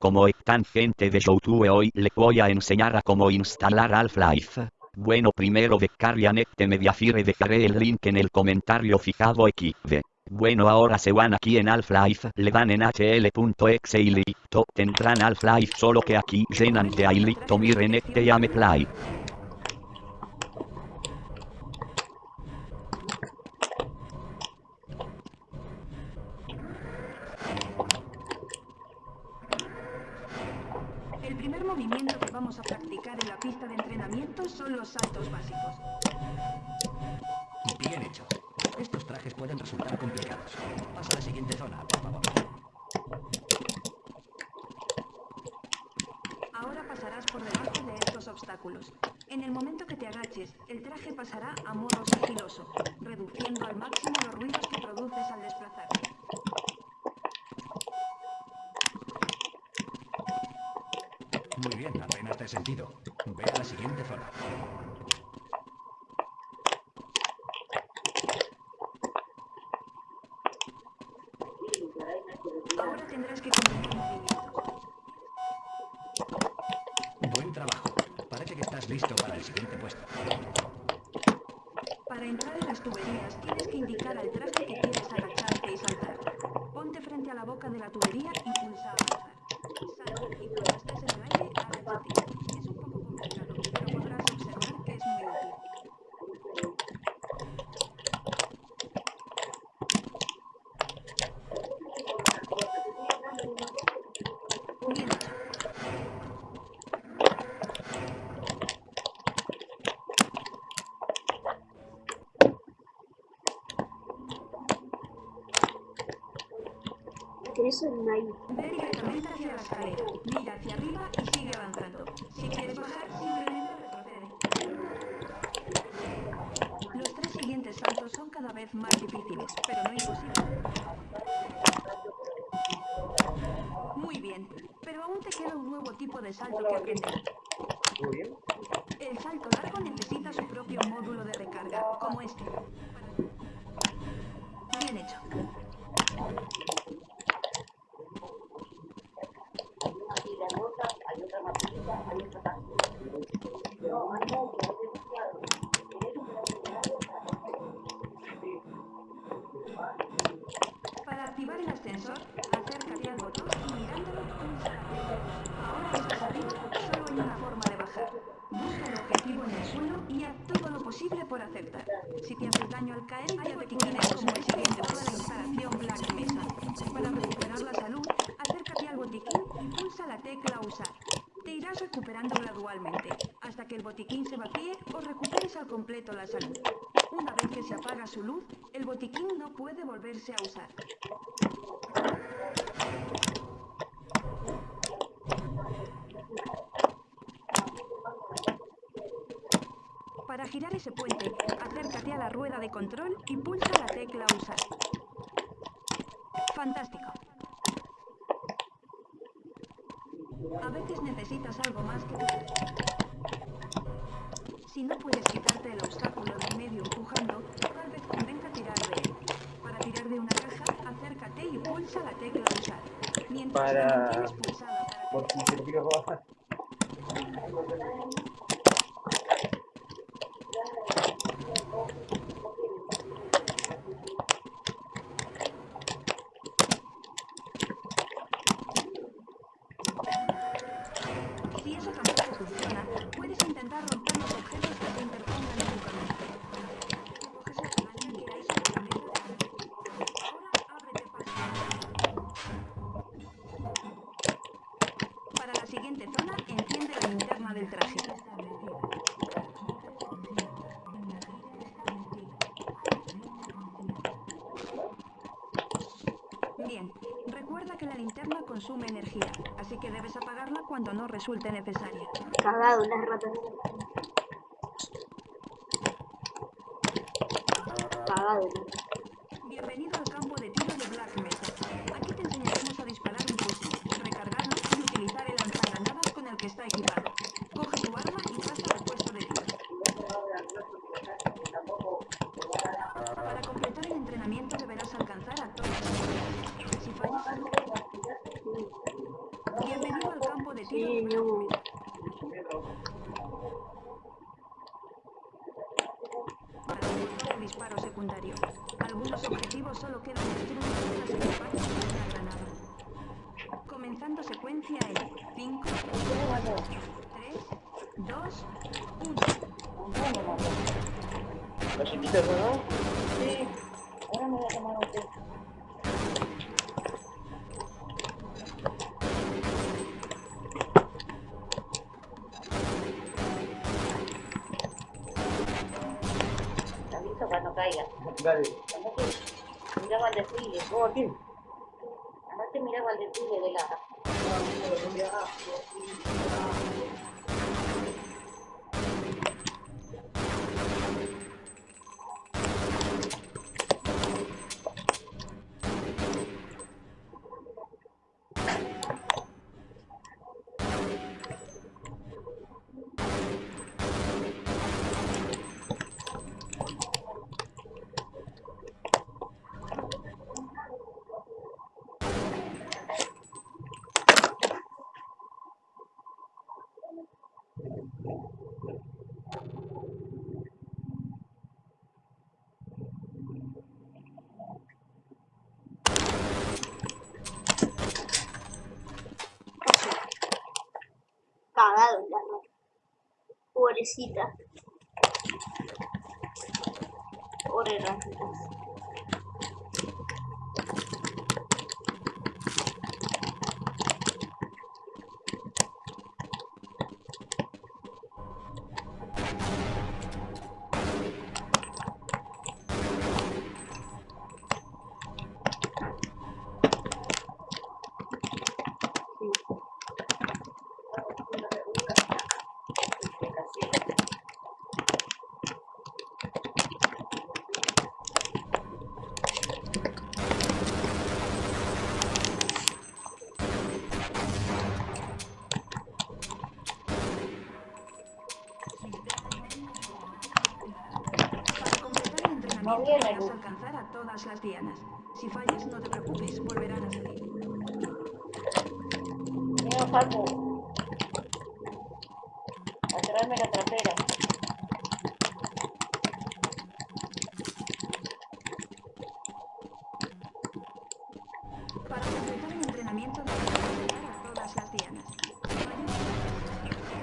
Como están gente de YouTube hoy le voy a enseñar a cómo instalar Half-Life. Bueno primero este Mediafire dejaré el link en el comentario fijado aquí. Bueno ahora se van aquí en Half-Life, le dan en hl.exe y listo, tendrán Half-Life solo que aquí llenan de ahí listo miren este ya me play. El primer movimiento que vamos a practicar en la pista de entrenamiento son los saltos básicos. Bien hecho. Estos trajes pueden resultar complicados. Pasa a la siguiente zona, por favor. Ahora pasarás por debajo de estos obstáculos. En el momento que te agaches, el traje pasará a modo sigiloso, reduciendo al máximo los ruidos que produces al desplazarte. Muy bien, apenas te he sentido. Ve a la siguiente zona. Ahora tendrás que. Buen trabajo. Parece que estás listo para el siguiente puesto. Para entrar en las tuberías, tienes que indicar al traje que quieres agacharte y saltar. Ponte frente a la boca de la tubería y pulsa Eso es nice. Ve directamente hacia la escalera, mira hacia arriba y sigue avanzando. Si quieres bajar, simplemente retrocede. Los tres siguientes saltos son cada vez más difíciles, pero no imposibles. Muy bien, pero aún te queda un nuevo tipo de salto que aprender. Muy bien. El salto largo necesita su propio módulo de recarga, como este. Bien hecho. Para activar el ascensor, acércate al botón y mirándolo pulsa. Ahora que estás arriba, solo hay una forma de bajar. Busca el objetivo en el suelo y haz todo lo posible por acertar. Si te haces daño al caer, hay botiquines como el siguiente para la instalación Black Mesa. Para recuperar la salud, acércate al botiquín y pulsa la tecla Usar. Te irás recuperando gradualmente, hasta que el botiquín se vacíe o recuperes al completo la salud. Una vez que se apaga su luz, el botiquín no a usar. Para girar ese puente, acércate a la rueda de control y pulsa la tecla Usar. Fantástico. A veces necesitas algo más que... Si no puedes quitarte el obstáculo de en medio empujando, tal convenga tirar de él. Para tirar de una caja, acércate y pulsa la tecla Usar. Mientras Para- pulsada para Por si eso tampoco funciona, cuando no resulte necesaria. Cagado, las ratas. Cagado. Bienvenido al campo de tiro de Black Mesa. Aquí te enseñaremos a disparar un fusil, recargarlo y utilizar el lanzagranadas con el que está equipado. Coge tu arma y pasa al puesto de tiro. Para completar el entrenamiento deberás alcanzar a todos los jugadores. Si fallas... Bienvenido tiro Sí, de no. Black Para el de disparo secundario. Algunos objetivos solo quedan destruidos tras el impacto de una granada. Comenzando secuencia en 5, 3, 2, 1. ¿Lo sentiste eso, no? Sí. Ahora me voy a tomar un té. Te aviso cuando caiga. Dale. Desfile. No, aquí. Anoche miraba el desfile de la... Cagado ya no. Pobrecita. Pobre ratitas. Para luz. alcanzar a todas las dianas. Si fallas, no te preocupes, volverán a salir. A traerme la trapera. Para completar el entrenamiento deberás llegar a todas las dianas.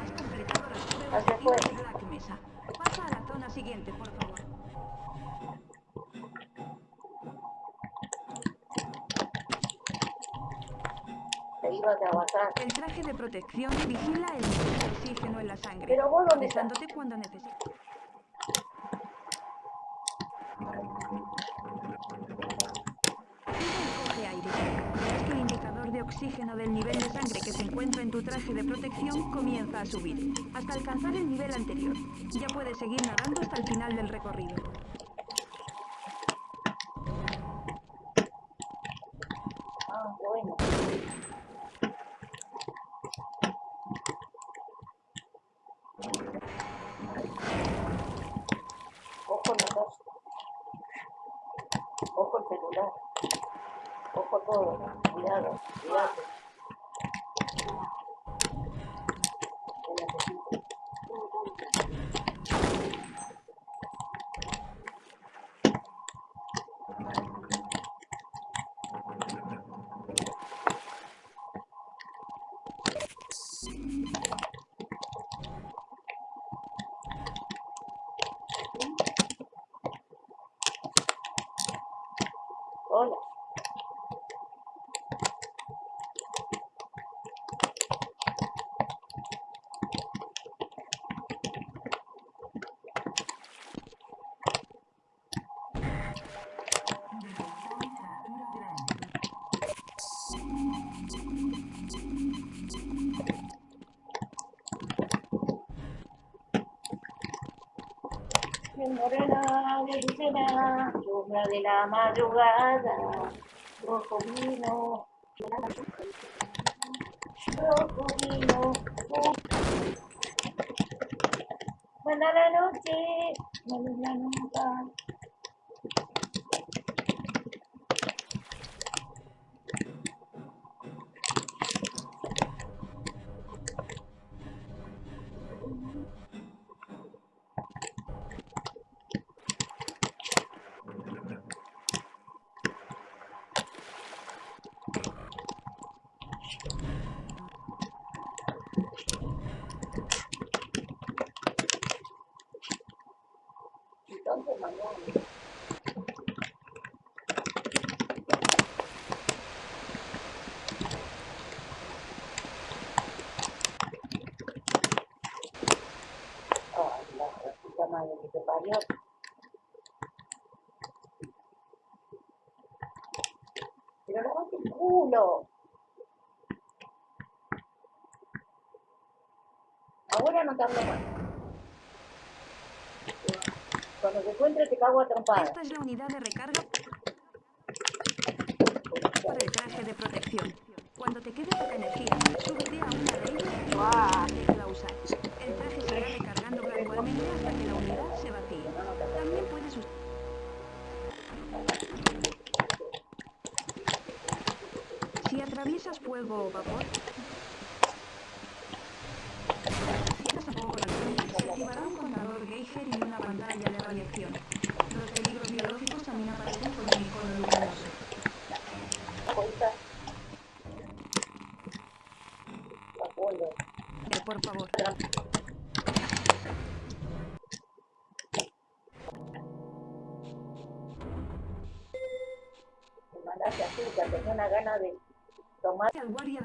Has completado las pruebas Hacia de tiro afuera. de Black Mesa. Pasa a la zona siguiente, por favor. El traje de protección vigila el nivel de oxígeno en la sangre, Pero vos, ¿dónde estás? cuando necesites. Coge aire. Verás que el indicador de oxígeno del nivel de sangre que se encuentra en tu traje de protección comienza a subir, hasta alcanzar el nivel anterior. Ya puedes seguir nadando hasta el final del recorrido. Mi morena, dulcena, lluvia de la madrugada, rojo vino, rojo vino, buena la noche, la nunca. El culo. Ahora no te hablo más. Cuando te encuentre te cago a. Esta es la unidad de recarga para el traje de protección. Cuando te quede poca energía, súbete a una de ellas y tecla usar. El traje se irá recargando gradualmente hasta que la unidad se vacíe. También puedes usar... Atraviesas fuego o vapor, si a alcohol, se activará un contador Geiger y una pantalla de radiación. Los peligros biológicos también aparecen con un icono luminoso.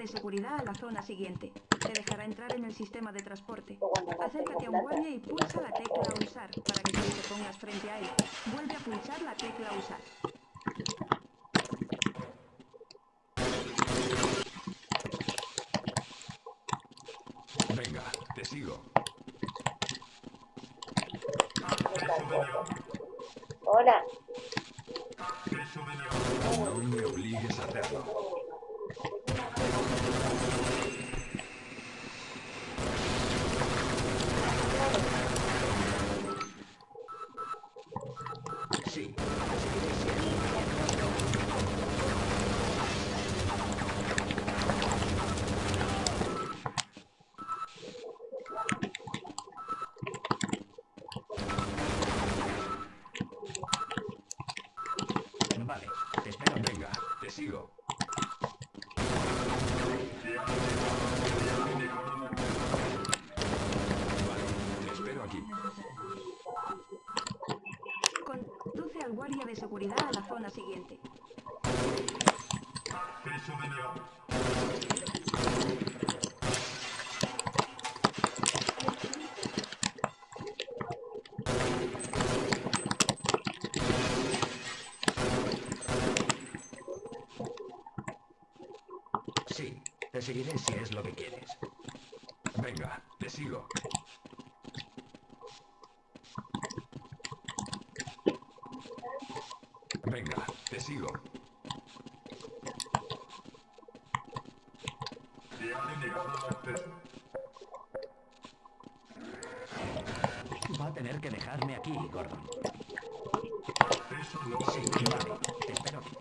De seguridad a la zona siguiente. Te dejará entrar en el sistema de transporte. Acércate a un guardia y pulsa la tecla usar para que tú te pongas frente a él. Vuelve a pulsar la tecla usar. Venga, te sigo. Hola. No me obligues a hacerlo. Te seguiré si es lo que quieres. Venga, te sigo. Venga, te sigo. Va a tener que dejarme aquí, Gordon. Sí, vale, te espero aquí.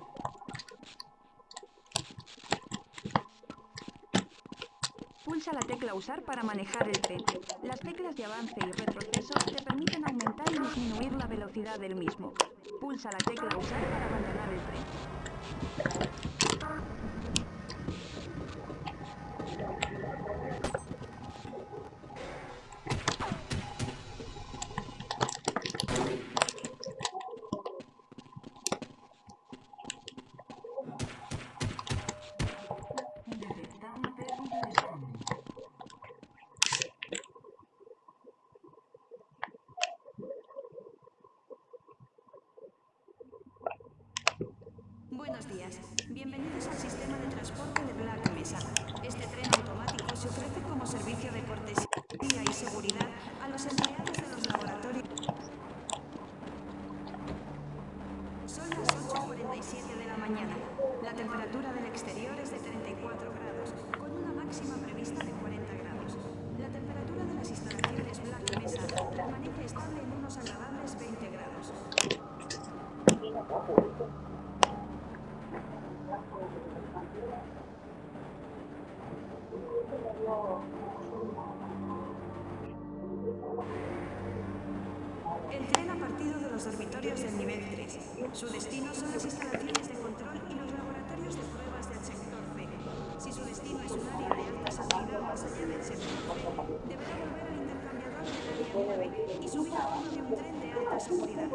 Pulsa la tecla usar para manejar el tren. Las teclas de avance y retroceso te permiten aumentar y disminuir la velocidad del mismo. Pulsa la tecla usar para abandonar el tren. Buenos días. Bienvenidos al sistema de transporte de Black Mesa. Este tren automático se ofrece como servicio de cortesía y seguridad a los empleados de los laboratorios. Son las 8.47 de la mañana. La temperatura del exterior es de 34 grados, con una máxima prevista de 40 grados. La temperatura de las instalaciones Black Mesa permanece estable en unos agradables 20 grados. El tren ha partido de los dormitorios del nivel 3. Su destino son las instalaciones de control y los laboratorios de pruebas del sector C. Si su destino es un área de alta seguridad más allá del sector C, deberá volver al intercambiador del área 9 y subir a bordo de un tren de alta seguridad.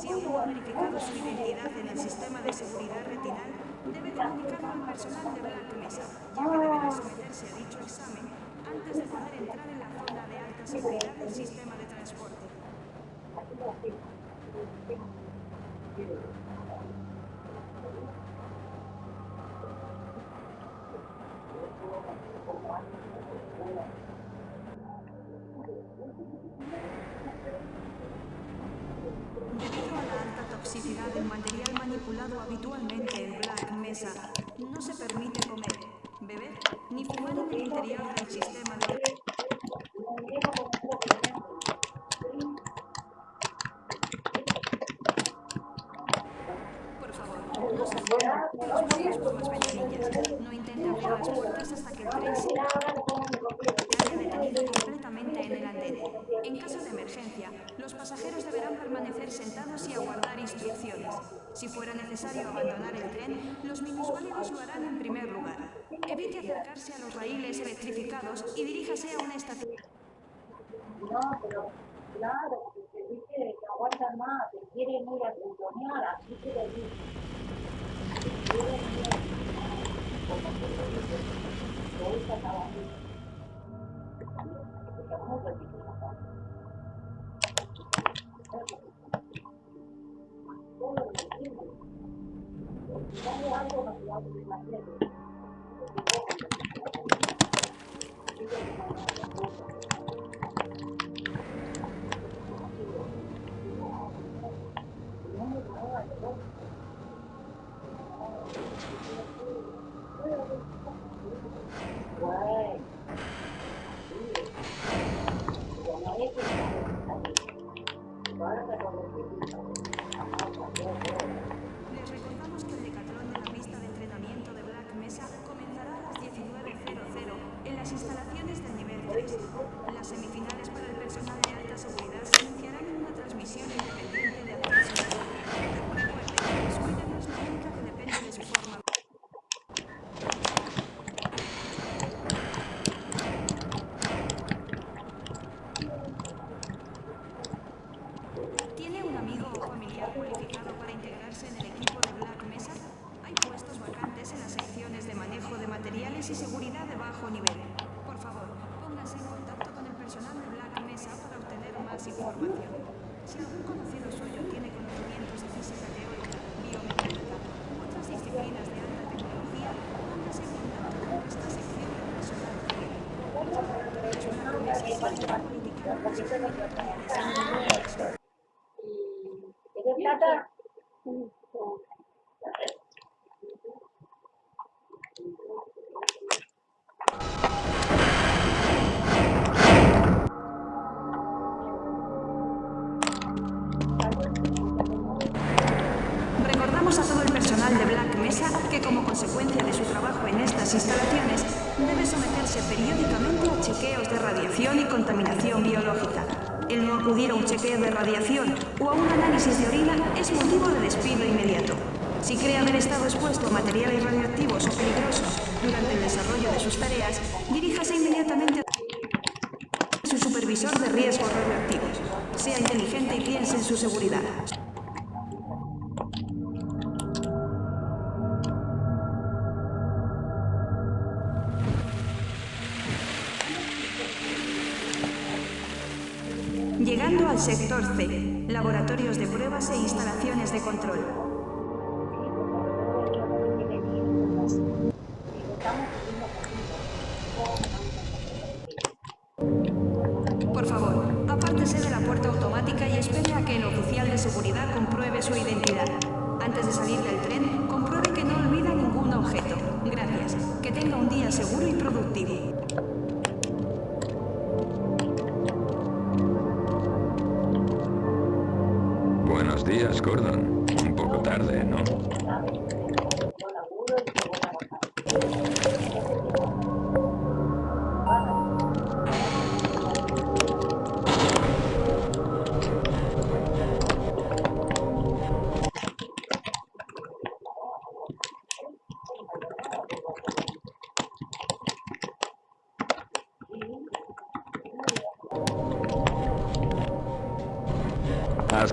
Si aún ha verificado su identidad en el sistema de seguridad retinal, debe comunicarlo al personal de Black Mesa, ya que deberá someterse a dicho examen antes de poder entrar en la zona de alta seguridad del sistema de transporte. Debido a la alta toxicidad del material manipulado habitualmente en Black Mesa, no se permite comer, beber ni fumar en el interior del sistema Recordamos a todo el personal de Black Mesa que como consecuencia de su trabajo en estas instalaciones debe someterse periódicamente a chequeos de radiación y contaminación biológica. El no acudir a un chequeo de radiación o a un análisis de orina es motivo de despido inmediato. Si cree haber estado expuesto a materiales radioactivos o peligrosos durante el desarrollo de sus tareas, diríjase inmediatamente a su supervisor de riesgos radioactivos. Sea inteligente y piense en su seguridad. Sector C, laboratorios de pruebas e instalaciones de control.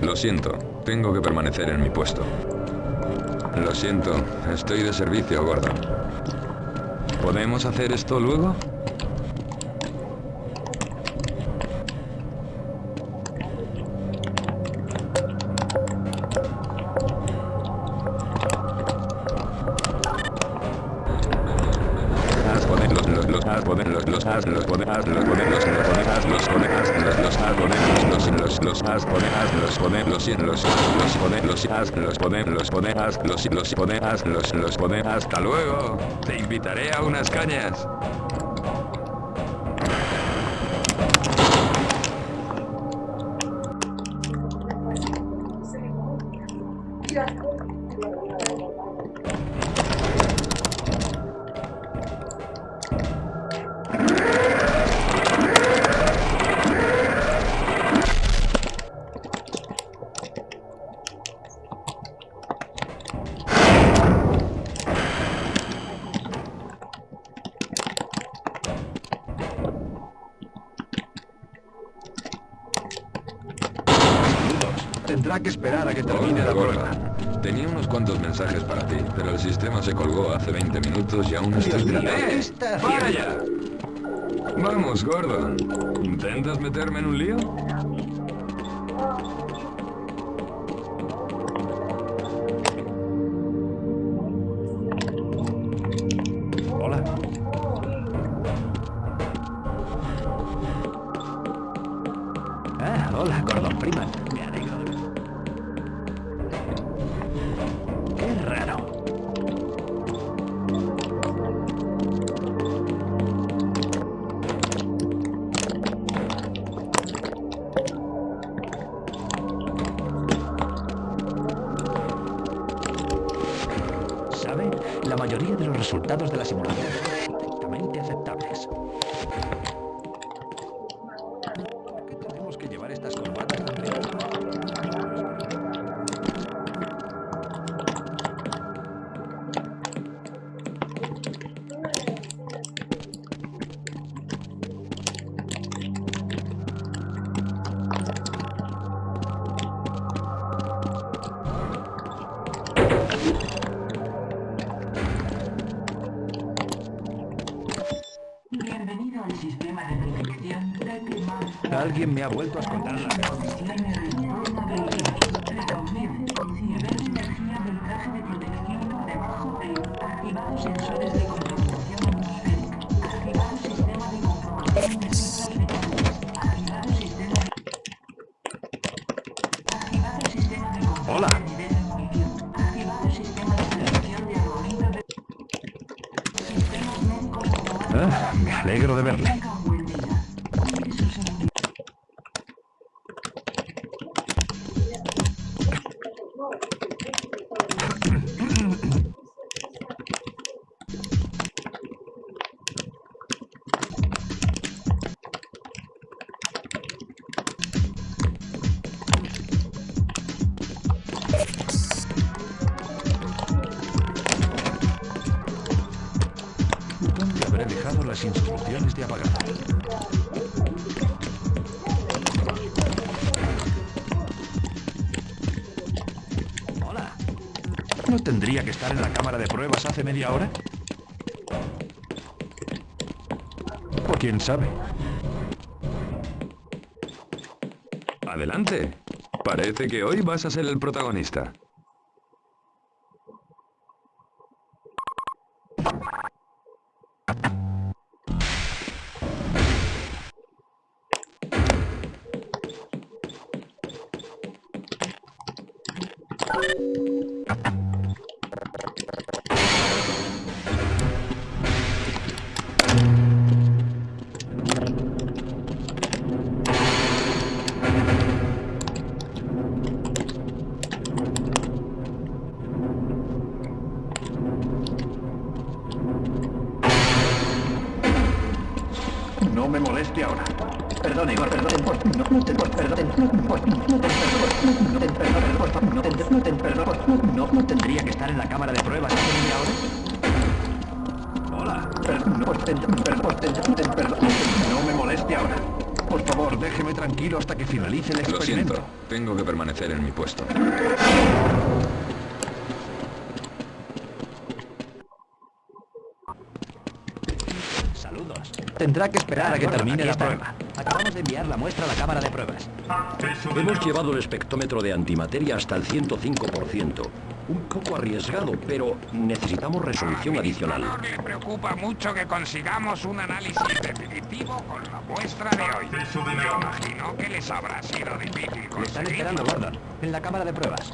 Lo siento. Tengo que permanecer en mi puesto. Lo siento, estoy de servicio, Gordon. ¿Podemos hacer esto luego? Haz poder los los los haz poder los los haz los poder haz los poder los los poder haz los poder haz los los haz poder los los los los haz poder haz los poder los y los los poder los haz los poder los los los los los hasta luego. Te invitaré a unas cañas. Tendrá que esperar a que termine la Hola, prueba. Gordon. Tenía unos cuantos mensajes para ti, pero el sistema se colgó hace 20 minutos y aún estoy tratando- ¿qué está ¡Para ya! Vamos, Gordon. ¿Intentas meterme en un lío? Alguien me ha vuelto a esconder la ¿Dónde habré dejado las instrucciones de apagado? Hola. ¿No tendría que estar en la cámara de pruebas hace media hora? O quién sabe. Adelante. Parece que hoy vas a ser el protagonista. Tranquilo hasta que finalice el Lo experimento. siento, tengo que permanecer en mi puesto. Saludos. Tendrá que esperar a que termine la prueba. Acabamos de enviar la muestra a la cámara de pruebas. Hemos llevado el espectrómetro de antimateria hasta el 105%. Un poco arriesgado, pero necesitamos resolución adicional. No le preocupa mucho que consigamos un análisis definitivo con la muestra de hoy. Me imagino que les habrá sido difícil Le están conseguir. esperando, Gordon, en la cámara de pruebas.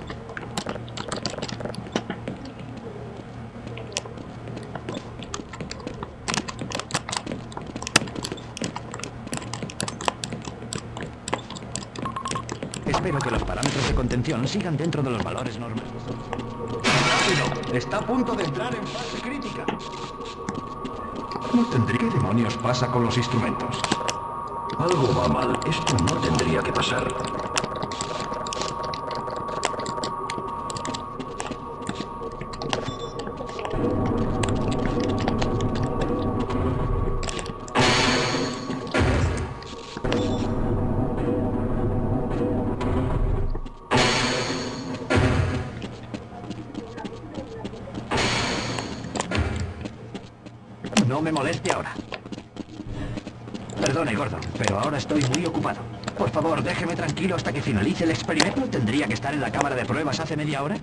Espero que los parámetros de contención sigan dentro de los valores normales. Está a punto de entrar en fase crítica. No tendré... ¿Qué demonios pasa con los instrumentos? Algo va mal. Esto no tendría que pasar. No me moleste ahora. Perdone, Gordon, pero ahora estoy muy ocupado. Por favor, déjeme tranquilo hasta que finalice el experimento. ¿No ¿Tendría que estar en la cámara de pruebas hace media hora?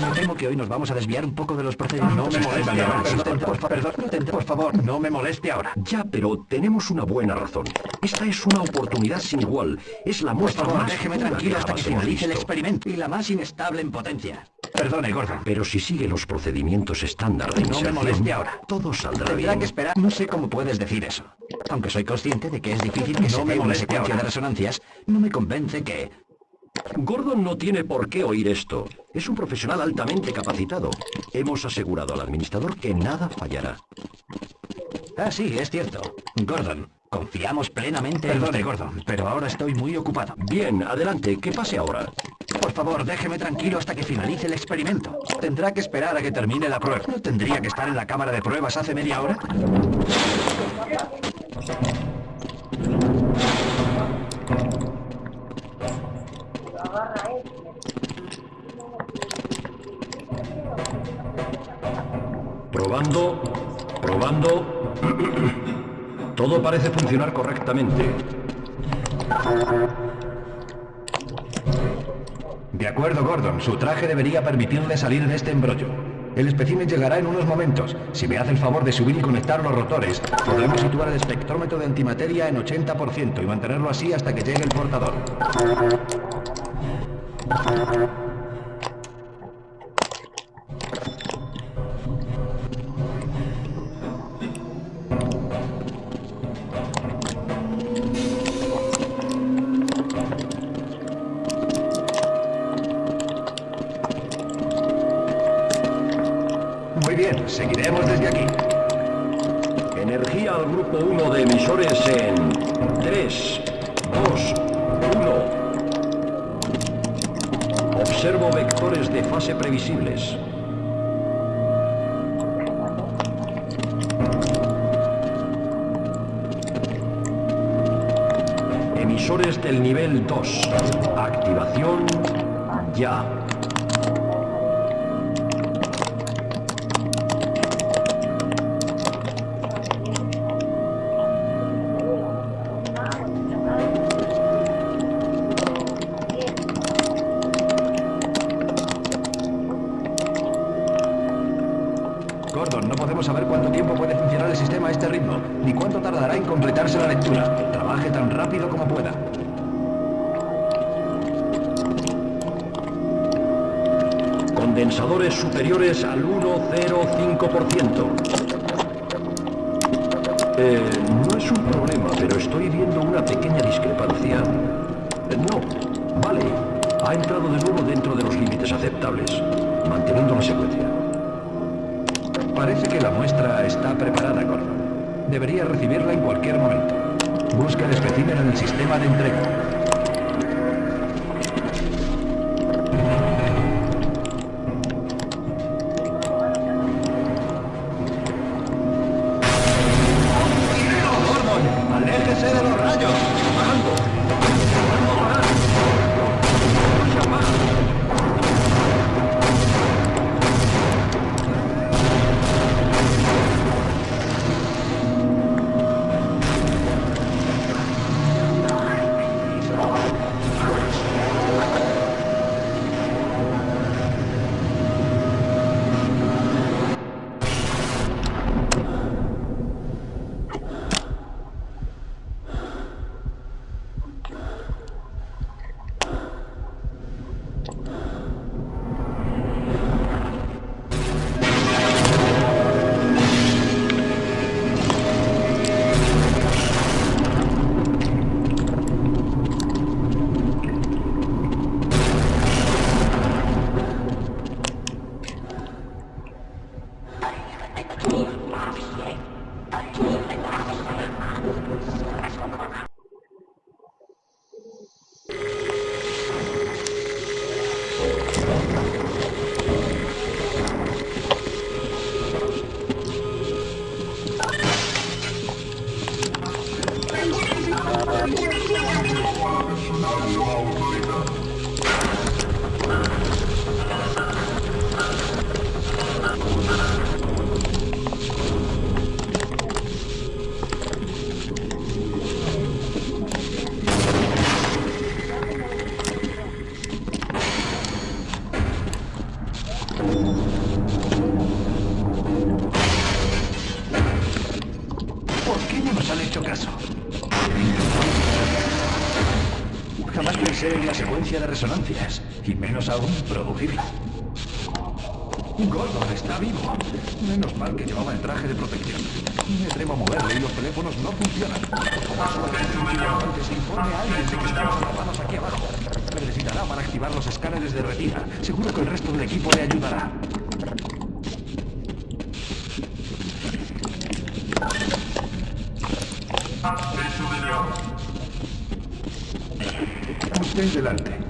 Me temo que hoy nos vamos a desviar un poco de los procedimientos. No me moleste ahora. Por, perdón, favor, no me moleste ahora. Ya, pero tenemos una buena razón. Esta es una oportunidad sin igual. Es la Por muestra favor, más déjeme tranquilo hasta que finalice el experimento. Y la más inestable en potencia. Perdone, Gordon. Pero si sigue los procedimientos estándar de No me moleste ahora. todo saldrá Tendrá bien. que esperar. No sé cómo puedes decir eso. Aunque soy consciente de que es difícil que No se me una secuencia ahora. de resonancias, no me convence que... Gordon no tiene por qué oír esto. Es un profesional altamente capacitado. Hemos asegurado al administrador que nada fallará. Ah, sí, es cierto. Gordon, confiamos plenamente en usted. Gordon, pero ahora estoy muy ocupado. Bien, adelante, ¿qué pase ahora? Por favor, déjeme tranquilo hasta que finalice el experimento. Tendrá que esperar a que termine la prueba. ¿No tendría que estar en la cámara de pruebas hace media hora? Probando, probando. Todo parece funcionar correctamente. De acuerdo, Gordon. Su traje debería permitirle salir de este embrollo. El espécimen llegará en unos momentos. Si me hace el favor de subir y conectar los rotores, podremos situar el espectrómetro de antimateria en 80% y mantenerlo así hasta que llegue el portador. Thank you. Superiores al 1,05%. Eh, no es un problema, pero estoy viendo una pequeña discrepancia. Eh, no, vale. Ha entrado de nuevo dentro de los límites aceptables, manteniendo la secuencia. Parece que la muestra está preparada, Gordon. Debería recibirla en cualquier momento. Busca el espécimen en el sistema de entrega. La secuencia de resonancias, y menos aún producirla. Gordon está vivo. Menos mal que llevaba el traje de protección. Me atrevo a moverle y los teléfonos no funcionan. Se informe a alguien de que estamos atrapados aquí abajo. Necesitará para activar los escáneres de retina. Seguro que el resto del equipo le ayudará. Delante.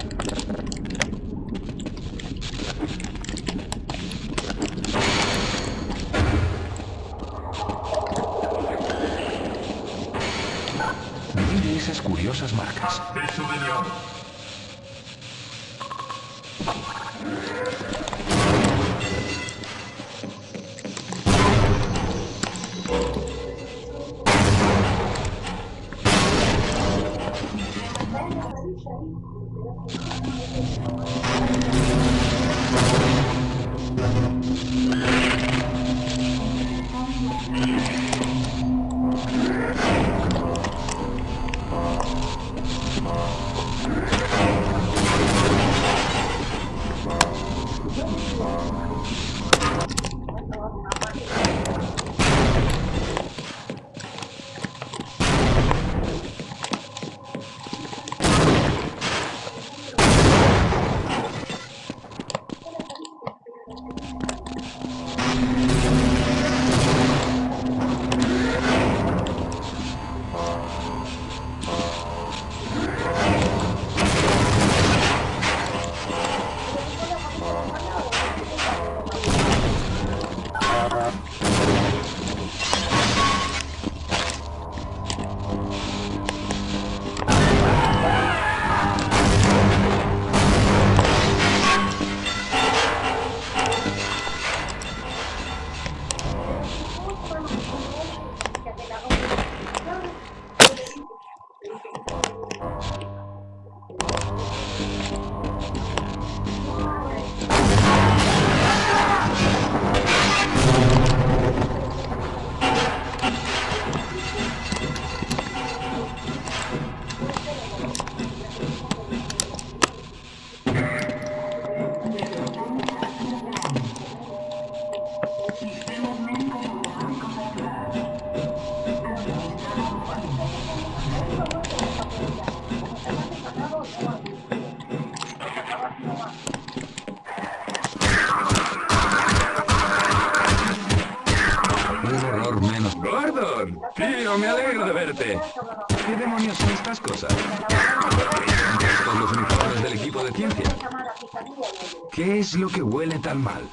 Un es lo que huele tan mal?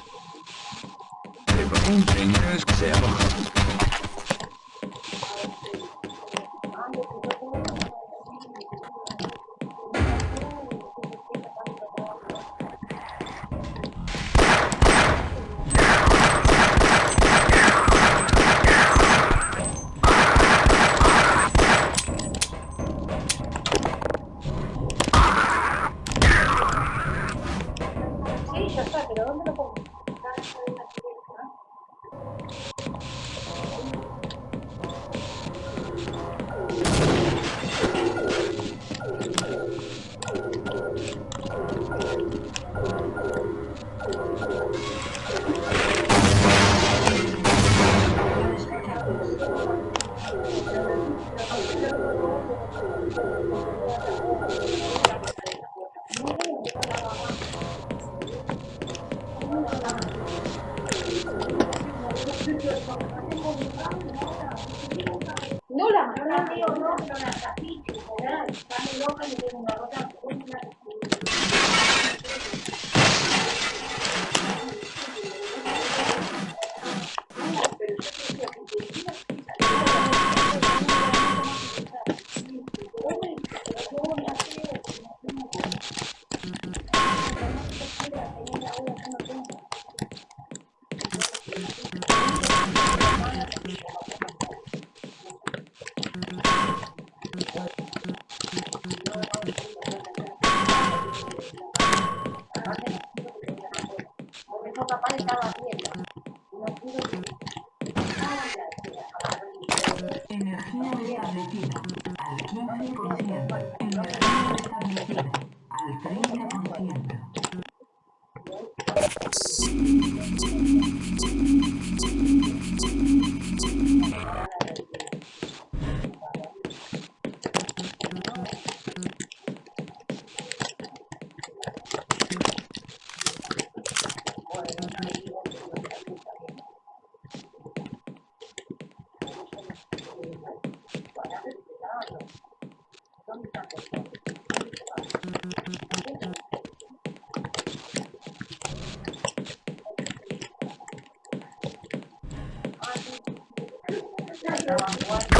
around one